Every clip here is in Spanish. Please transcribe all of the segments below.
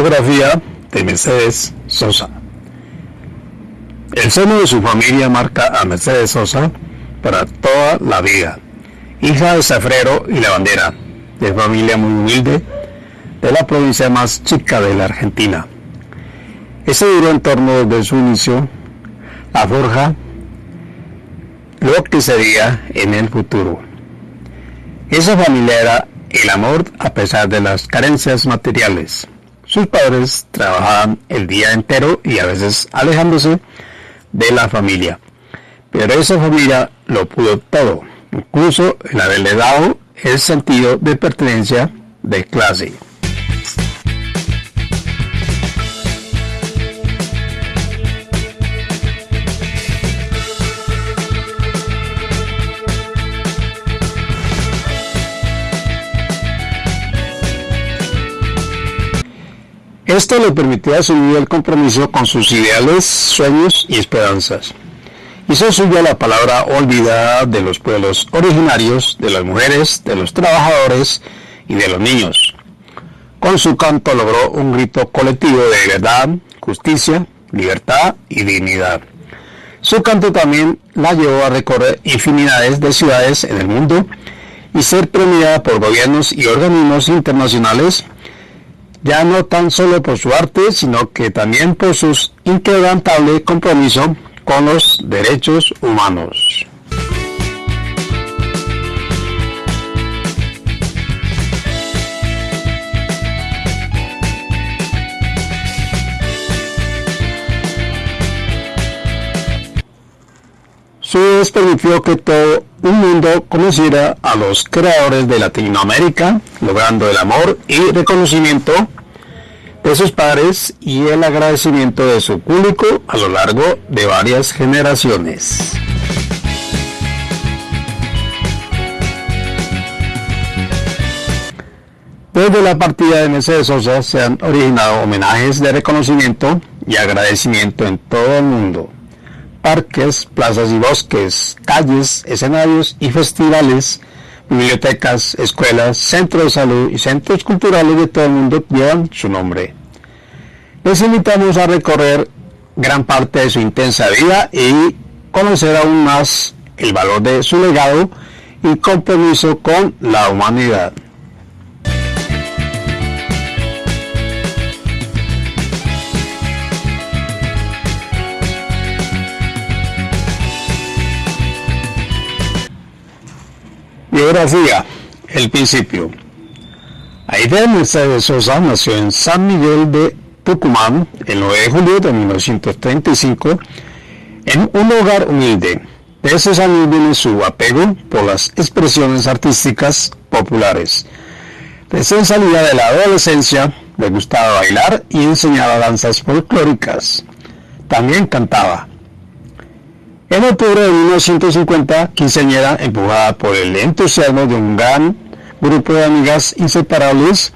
Biografía de Mercedes Sosa. El seno de su familia marca a Mercedes Sosa para toda la vida. Hija de safrero y lavandera, de familia muy humilde, de la provincia más chica de la Argentina. Ese duro entorno desde su inicio la forja lo que sería en el futuro. Esa familia era el amor a pesar de las carencias materiales. Sus padres trabajaban el día entero y a veces alejándose de la familia. Pero esa familia lo pudo todo, incluso el haberle dado el sentido de pertenencia de clase. Esto le permitió asumir el compromiso con sus ideales, sueños y esperanzas. Hizo suya la palabra olvidada de los pueblos originarios, de las mujeres, de los trabajadores y de los niños. Con su canto logró un grito colectivo de verdad, justicia, libertad y dignidad. Su canto también la llevó a recorrer infinidades de ciudades en el mundo y ser premiada por gobiernos y organismos internacionales ya no tan solo por su arte, sino que también por su inquebrantable compromiso con los derechos humanos. Su permitió que todo un mundo conociera a los creadores de Latinoamérica, logrando el amor y reconocimiento de sus padres y el agradecimiento de su público a lo largo de varias generaciones. Desde la partida de Mercedes Sosa se han originado homenajes de reconocimiento y agradecimiento en todo el mundo parques, plazas y bosques, calles, escenarios y festivales, bibliotecas, escuelas, centros de salud y centros culturales de todo el mundo llevan su nombre. Les invitamos a recorrer gran parte de su intensa vida y conocer aún más el valor de su legado y compromiso con la humanidad. Biografía. El principio. Aida Mercedes Sosa nació en San Miguel de Tucumán el 9 de julio de 1935 en un hogar humilde. De esos años viene su apego por las expresiones artísticas populares. Recién salida de la adolescencia, le gustaba bailar y enseñaba danzas folclóricas. También cantaba. En octubre de 1950, quinceañera, empujada por el entusiasmo de un gran grupo de amigas inseparables,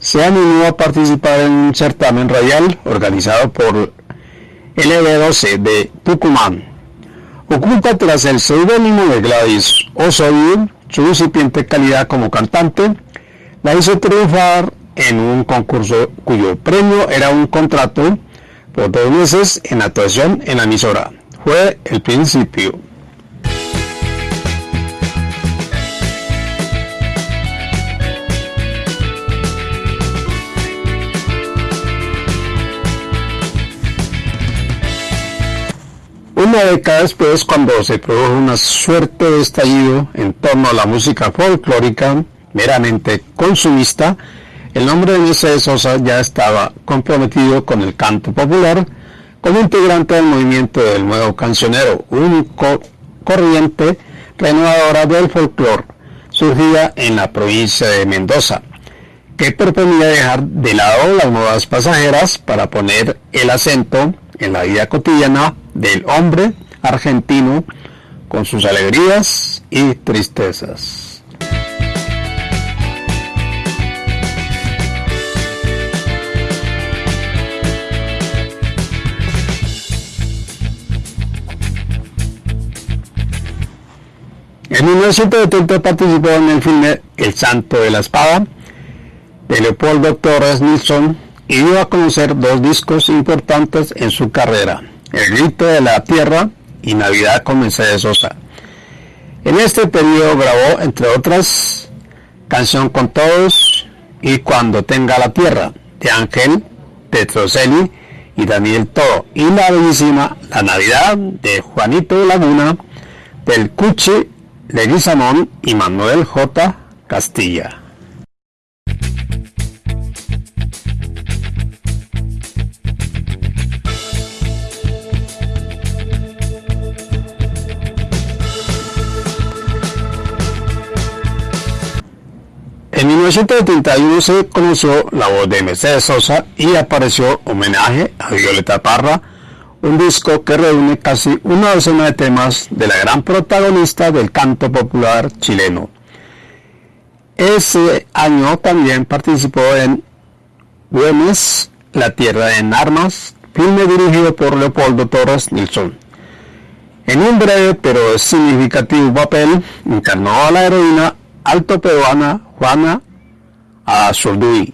se animó a participar en un certamen radial organizado por el EB12 de Tucumán. Oculta tras el seudónimo de Gladys Osorio, su incipiente calidad como cantante, la hizo triunfar en un concurso cuyo premio era un contrato por dos meses en actuación en la emisora fue el principio. Una década después, cuando se produjo una suerte de estallido en torno a la música folclórica meramente consumista, el nombre de Mercedes Sosa ya estaba comprometido con el canto popular como integrante del movimiento del nuevo cancionero, único corriente renovadora del folclore, surgida en la provincia de Mendoza, que proponía dejar de lado las modas pasajeras para poner el acento en la vida cotidiana del hombre argentino con sus alegrías y tristezas. En 1970 participó en el filme El Santo de la Espada de Leopoldo Torres Nilsson, y dio a conocer dos discos importantes en su carrera, El grito de la tierra y Navidad con Mercedes Sosa. En este periodo grabó, entre otras, Canción con Todos y Cuando tenga la tierra, de Ángel Petrocelli y Daniel Todo, y la bellísima La Navidad de Juanito Laguna, del Cuchi Leguizamón y Manuel J. Castilla. En 1971 se conoció la voz de Mercedes Sosa y apareció Homenaje a Violeta Parra, un disco que reúne casi una docena de temas de la gran protagonista del canto popular chileno. Ese año también participó en Güemes, La Tierra en Armas, filme dirigido por Leopoldo Torres Nilsson. En un breve pero significativo papel, encarnó a la heroína alto peruana Juana Azurduy.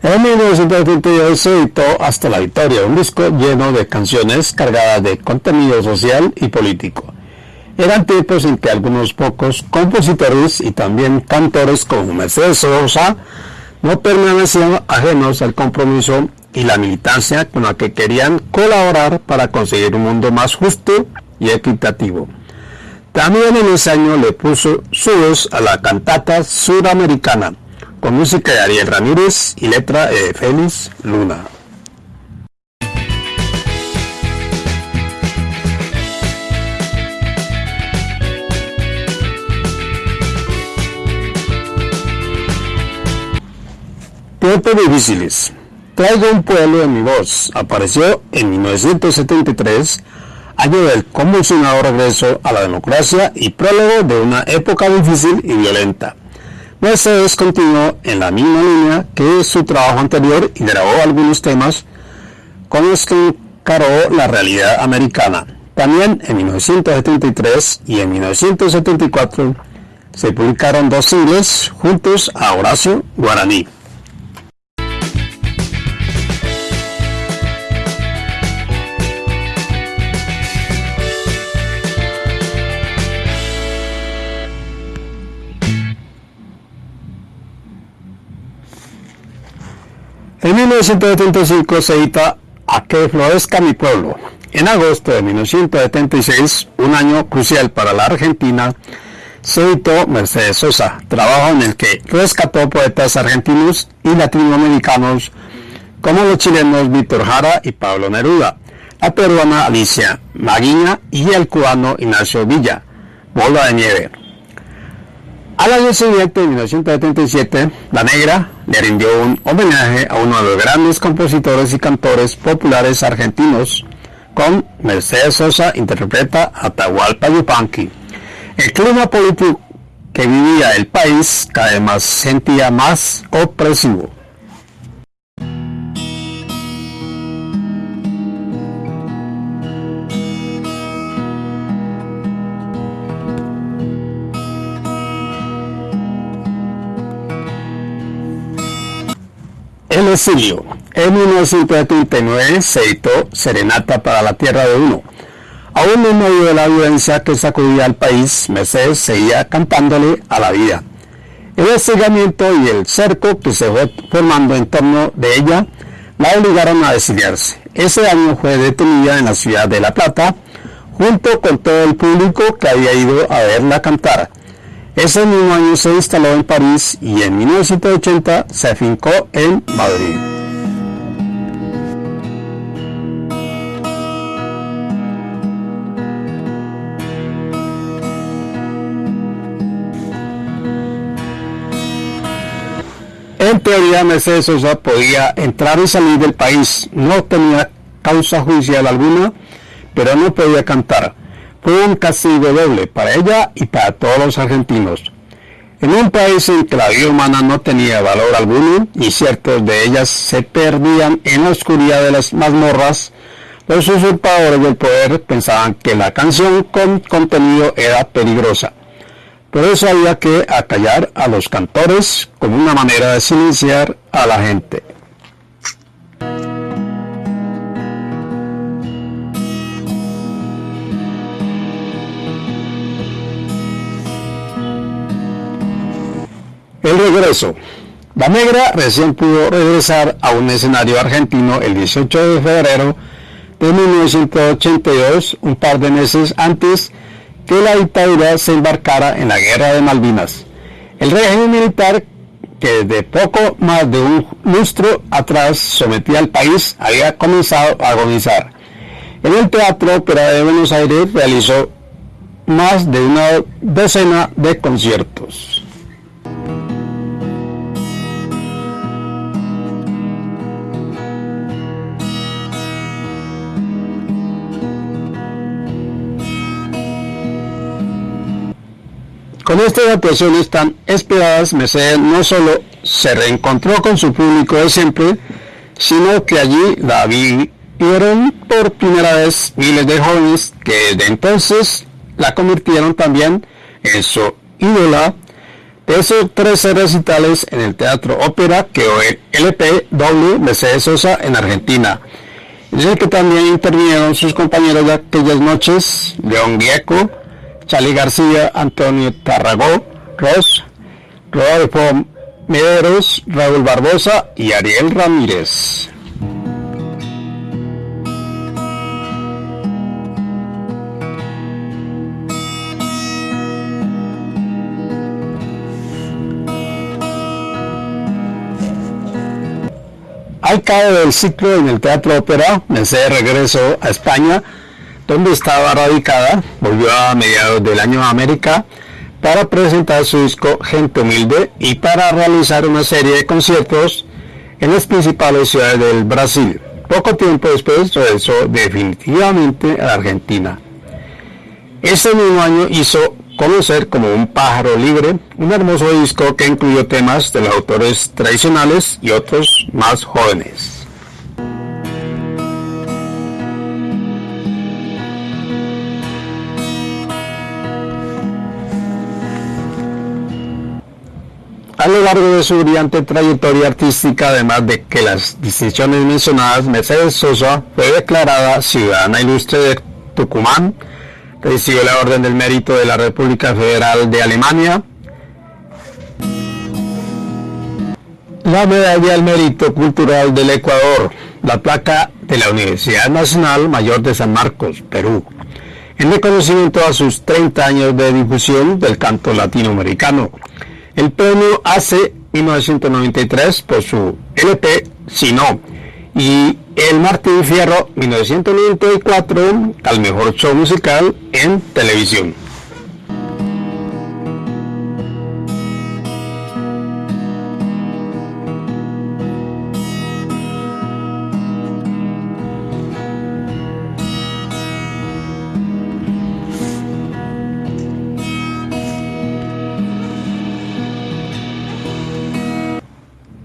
En 1972 se editó Hasta la Victoria, un disco lleno de canciones cargadas de contenido social y político. Eran tiempos en que algunos pocos compositores y también cantores como Mercedes Sosa no permanecían ajenos al compromiso y la militancia con la que querían colaborar para conseguir un mundo más justo y equitativo. También en ese año le puso su voz a la cantata suramericana, con música de Ariel Ramírez y letra de Félix Luna. Tiempos difíciles. Traigo un pueblo en mi voz. Apareció en 1973, año del convulsionado regreso a la democracia y prólogo de una época difícil y violenta. Mercedes continuó en la misma línea que su trabajo anterior y grabó algunos temas con los que encaró la realidad americana. También en 1973 y en 1974 se publicaron dos singles juntos a Horacio Guaraní. 1975 se edita A que florezca mi pueblo. En agosto de 1976, un año crucial para la Argentina, se editó Mercedes Sosa, trabajo en el que rescató poetas argentinos y latinoamericanos como los chilenos Víctor Jara y Pablo Neruda, la peruana Alicia Maguiña y el cubano Ignacio Villa, Bola de Nieve. Al año siguiente, en 1977, La Negra le rindió un homenaje a uno de los grandes compositores y cantores populares argentinos, con Mercedes Sosa interpreta Atahualpa Yupanqui. El clima político que vivía el país cada vez más sentía más opresivo. El. En 1939 se editó Serenata para la Tierra de Uno. Aún en medio de la violencia que sacudía al país, Mercedes seguía cantándole a la vida. El hostigamiento y el cerco que se fue formando en torno de ella la obligaron a exiliarse. Ese año fue detenida en la ciudad de La Plata, junto con todo el público que había ido a verla cantar. Ese mismo año se instaló en París y en 1980 se afincó en Madrid. En teoría, Mercedes Sosa podía entrar y salir del país. No tenía causa judicial alguna, pero no podía cantar fue un castigo doble para ella y para todos los argentinos. En un país en que la vida humana no tenía valor alguno y ciertos de ellas se perdían en la oscuridad de las mazmorras, los usurpadores del poder pensaban que la canción con contenido era peligrosa. Por eso había que acallar a los cantores como una manera de silenciar a la gente. El regreso. La Negra recién pudo regresar a un escenario argentino el 18 de febrero de 1982, un par de meses antes que la dictadura se embarcara en la guerra de Malvinas. El régimen militar, que desde poco más de un lustro atrás sometía al país, había comenzado a agonizar. En el Teatro Ópera de Buenos Aires realizó más de una docena de conciertos. Con estas actuaciones tan esperadas, Mercedes no solo se reencontró con su público de siempre, sino que allí la vieron por primera vez miles de jóvenes que desde entonces la convirtieron también en su ídola de esos 13 recitales en el Teatro Ópera que hoy LP W Mercedes Sosa en Argentina. Dice que también intervinieron sus compañeros de aquellas noches, León Gieco, Charlie García, Antonio Tarragó, Ross, Rodolfo Mederos, Raúl Barbosa y Ariel Ramírez. Al cabo del ciclo en el Teatro Ópera, Mercedes regresó a España donde estaba radicada, volvió a mediados del año a América para presentar su disco Gente Humilde y para realizar una serie de conciertos en las principales ciudades del Brasil. Poco tiempo después regresó definitivamente a la Argentina. Ese mismo año hizo Conocer como un pájaro libre, un hermoso disco que incluyó temas de los autores tradicionales y otros más jóvenes. Lo largo de su brillante trayectoria artística, además de que las distinciones mencionadas, Mercedes Sosa fue declarada ciudadana ilustre de Tucumán, recibió la Orden del Mérito de la República Federal de Alemania, la Medalla del Mérito Cultural del Ecuador, la placa de la Universidad Nacional Mayor de San Marcos, Perú, en reconocimiento a sus 30 años de difusión del canto latinoamericano el premio hace 1993 por su LP Sino y el Martín Fierro 1994 al mejor show musical en televisión.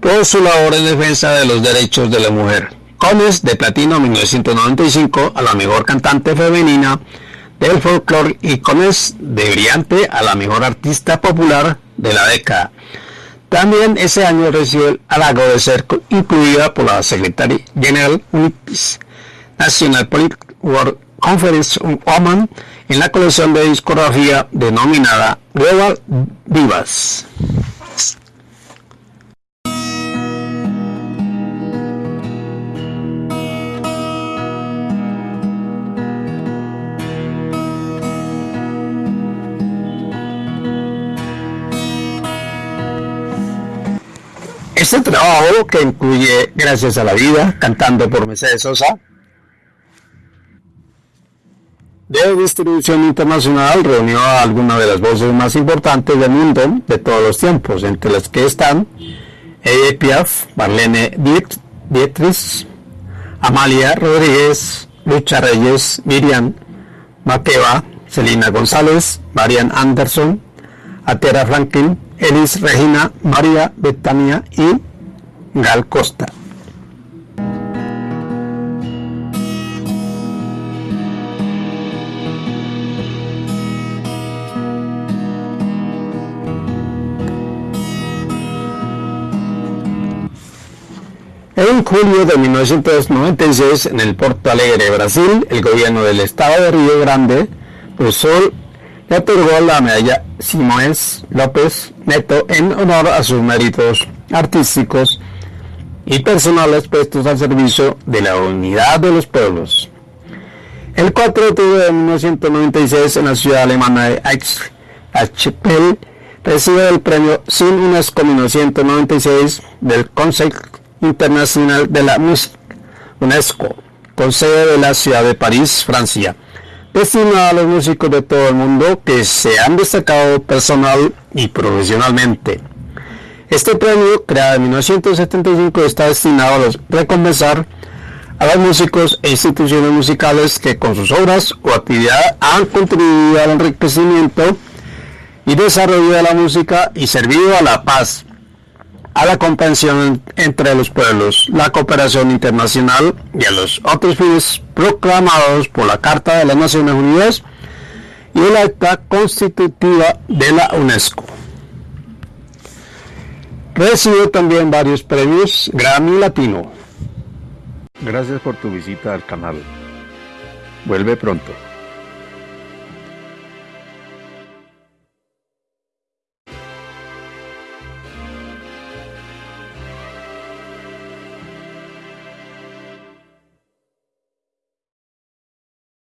Por su labor en defensa de los derechos de la mujer. Cones de Platino 1995 a la mejor cantante femenina del folclore y Cones de Brillante a la mejor artista popular de la década. También ese año recibió el halago de ser incluida por la secretaria general UNIPIS, National Political World Conference Woman, en la colección de discografía denominada Global Divas. Este trabajo, que incluye Gracias a la Vida, cantando por Mercedes Sosa, de distribución internacional, reunió a algunas de las voces más importantes del mundo de todos los tiempos, entre las que están Edith Piaf, Marlene Dietrich, Amalia Rodríguez, Lucha Reyes, Miriam Makeba, Celina González, Marian Anderson, Atera Franklin, Elis Regina, María Betania y Gal Costa. En julio de 1996, en el Porto Alegre, Brasil, el gobierno del estado de Río Grande Sul le otorgó la medalla Simões López Neto en honor a sus méritos artísticos y personales puestos al servicio de la unidad de los pueblos. El 4 de octubre de 1996, en la ciudad alemana de Aix-la-Chapelle, recibe el premio Sin UNESCO 1996 del Consejo Internacional de la Música, UNESCO, con sede de la ciudad de París, Francia, destinado a los músicos de todo el mundo que se han destacado personal y profesionalmente. Este premio, creado en 1975, está destinado a recompensar a los músicos e instituciones musicales que con sus obras o actividad han contribuido al enriquecimiento y desarrollo de la música y servido a la paz, a la comprensión entre los pueblos, la cooperación internacional y a los otros fines proclamados por la Carta de las Naciones Unidas y el Acta Constitutiva de la UNESCO. Recibió también varios premios Grammy Latino. Gracias por tu visita al canal. Vuelve pronto.